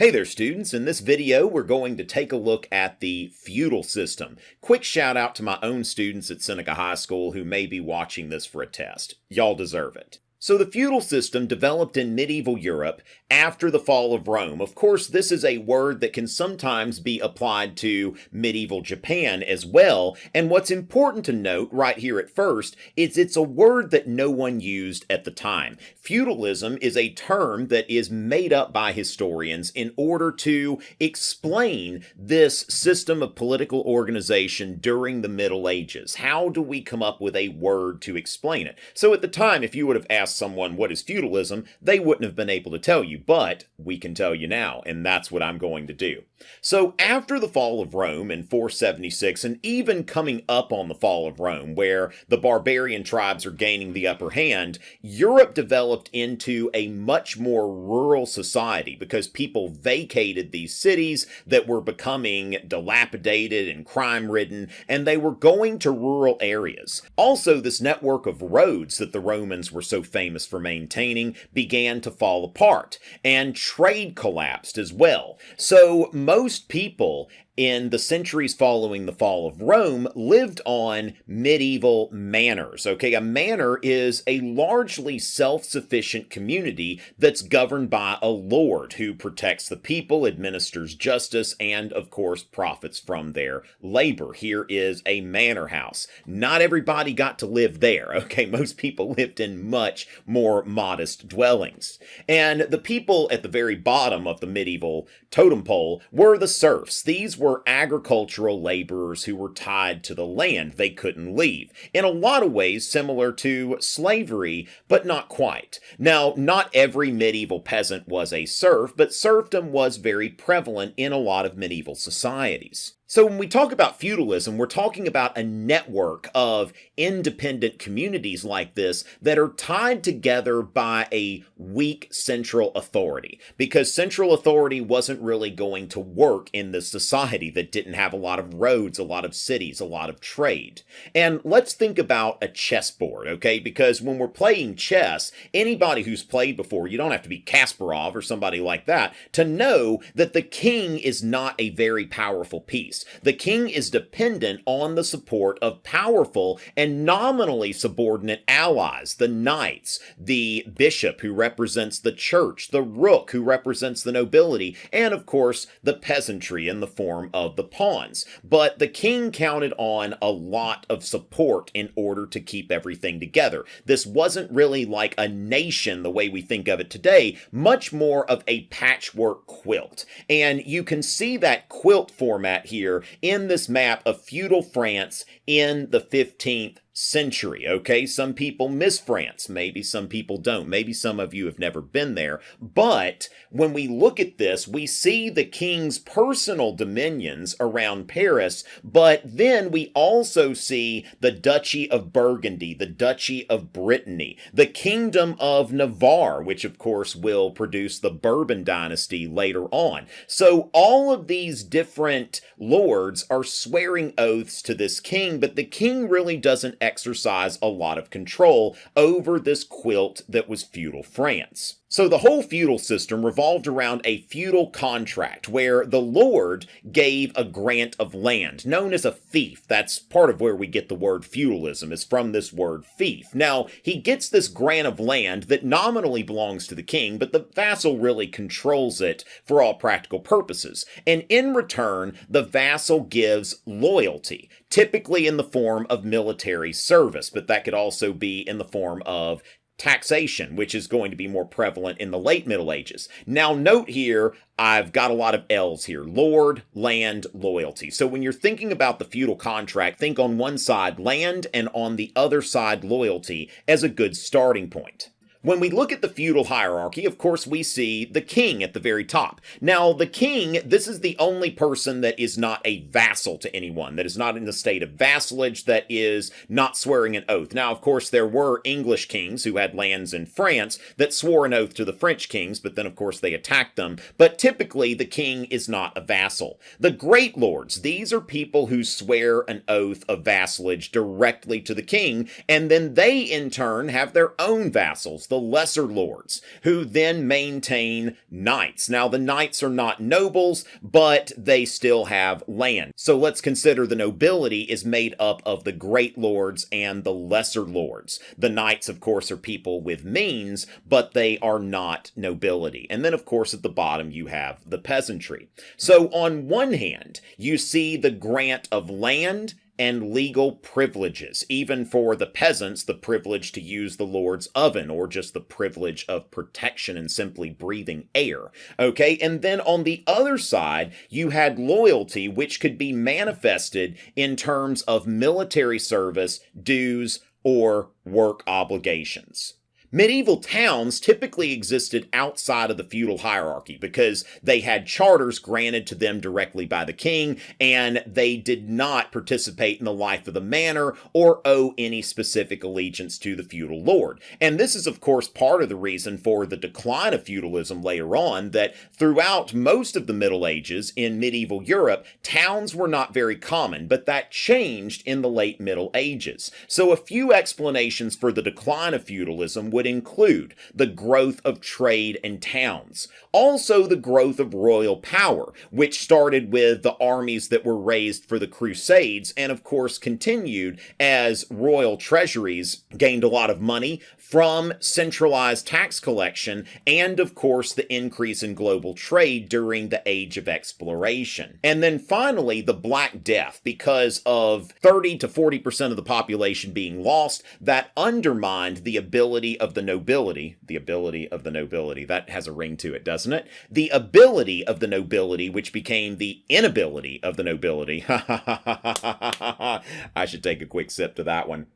Hey there students, in this video we're going to take a look at the feudal system. Quick shout out to my own students at Seneca High School who may be watching this for a test. Y'all deserve it. So the feudal system developed in medieval Europe after the fall of Rome. Of course, this is a word that can sometimes be applied to medieval Japan as well. And what's important to note right here at first is it's a word that no one used at the time. Feudalism is a term that is made up by historians in order to explain this system of political organization during the Middle Ages. How do we come up with a word to explain it? So at the time, if you would have asked ask someone what is feudalism, they wouldn't have been able to tell you, but we can tell you now, and that's what I'm going to do. So after the fall of Rome in 476, and even coming up on the fall of Rome, where the barbarian tribes are gaining the upper hand, Europe developed into a much more rural society because people vacated these cities that were becoming dilapidated and crime-ridden, and they were going to rural areas. Also, this network of roads that the Romans were so famous famous for maintaining, began to fall apart, and trade collapsed as well. So most people in the centuries following the fall of Rome lived on medieval manors. Okay, a manor is a largely self sufficient community that's governed by a lord who protects the people, administers justice, and of course profits from their labor. Here is a manor house. Not everybody got to live there. Okay, most people lived in much more modest dwellings. And the people at the very bottom of the medieval totem pole were the serfs. These were agricultural laborers who were tied to the land. They couldn't leave. In a lot of ways, similar to slavery, but not quite. Now, not every medieval peasant was a serf, but serfdom was very prevalent in a lot of medieval societies. So when we talk about feudalism, we're talking about a network of independent communities like this that are tied together by a weak central authority because central authority wasn't really going to work in this society that didn't have a lot of roads, a lot of cities, a lot of trade. And let's think about a chessboard, okay? Because when we're playing chess, anybody who's played before, you don't have to be Kasparov or somebody like that to know that the king is not a very powerful piece. The king is dependent on the support of powerful and nominally subordinate allies, the knights, the bishop who represents the church, the rook who represents the nobility, and of course the peasantry in the form of the pawns. But the king counted on a lot of support in order to keep everything together. This wasn't really like a nation the way we think of it today, much more of a patchwork quilt. And you can see that quilt format here here in this map of feudal France in the 15th century. Okay, some people miss France. Maybe some people don't. Maybe some of you have never been there. But when we look at this, we see the king's personal dominions around Paris, but then we also see the Duchy of Burgundy, the Duchy of Brittany, the Kingdom of Navarre, which of course will produce the Bourbon dynasty later on. So all of these different lords are swearing oaths to this king, but the king really doesn't exercise a lot of control over this quilt that was feudal France. So the whole feudal system revolved around a feudal contract where the lord gave a grant of land, known as a fief. That's part of where we get the word feudalism, is from this word fief. Now, he gets this grant of land that nominally belongs to the king, but the vassal really controls it for all practical purposes. And in return, the vassal gives loyalty, typically in the form of military service, but that could also be in the form of taxation, which is going to be more prevalent in the late Middle Ages. Now, note here, I've got a lot of L's here Lord, land, loyalty. So when you're thinking about the feudal contract, think on one side land and on the other side loyalty as a good starting point. When we look at the feudal hierarchy, of course, we see the king at the very top. Now, the king, this is the only person that is not a vassal to anyone, that is not in the state of vassalage, that is not swearing an oath. Now, of course, there were English kings who had lands in France that swore an oath to the French kings, but then, of course, they attacked them. But typically, the king is not a vassal. The great lords, these are people who swear an oath of vassalage directly to the king, and then they, in turn, have their own vassals the lesser lords, who then maintain knights. Now, the knights are not nobles, but they still have land. So let's consider the nobility is made up of the great lords and the lesser lords. The knights, of course, are people with means, but they are not nobility. And then, of course, at the bottom, you have the peasantry. So on one hand, you see the grant of land and legal privileges, even for the peasants, the privilege to use the Lord's oven, or just the privilege of protection and simply breathing air. Okay, and then on the other side, you had loyalty, which could be manifested in terms of military service, dues, or work obligations. Medieval towns typically existed outside of the feudal hierarchy because they had charters granted to them directly by the king and they did not participate in the life of the manor or owe any specific allegiance to the feudal lord. And this is, of course, part of the reason for the decline of feudalism later on that throughout most of the Middle Ages in medieval Europe, towns were not very common, but that changed in the late Middle Ages. So a few explanations for the decline of feudalism would include the growth of trade and towns, also the growth of royal power, which started with the armies that were raised for the Crusades and of course continued as royal treasuries gained a lot of money from centralized tax collection and of course the increase in global trade during the age of exploration. And then finally the Black Death because of 30 to 40% of the population being lost that undermined the ability of the nobility, the ability of the nobility, that has a ring to it, doesn't it? The ability of the nobility, which became the inability of the nobility. I should take a quick sip to that one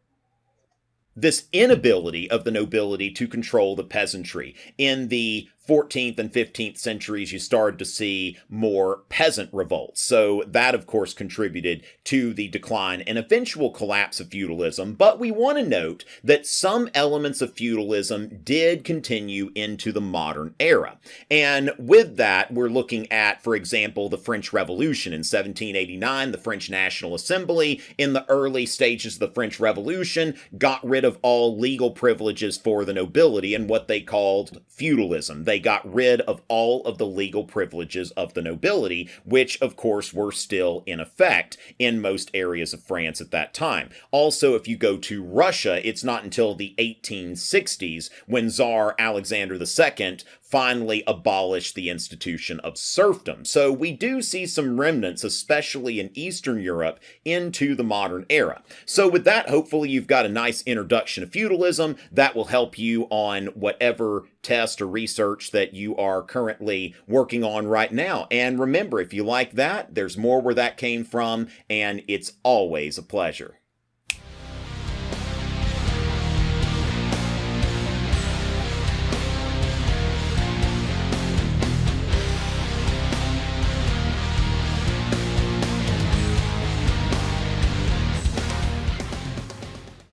this inability of the nobility to control the peasantry in the 14th and 15th centuries, you started to see more peasant revolts. So that, of course, contributed to the decline and eventual collapse of feudalism. But we want to note that some elements of feudalism did continue into the modern era. And with that, we're looking at, for example, the French Revolution in 1789, the French National Assembly in the early stages of the French Revolution got rid of all legal privileges for the nobility and what they called feudalism. They they got rid of all of the legal privileges of the nobility, which of course were still in effect in most areas of France at that time. Also, if you go to Russia, it's not until the 1860s when Tsar Alexander II finally abolished the institution of serfdom. So we do see some remnants, especially in Eastern Europe, into the modern era. So with that, hopefully you've got a nice introduction to feudalism that will help you on whatever test or research that you are currently working on right now. And remember, if you like that, there's more where that came from, and it's always a pleasure.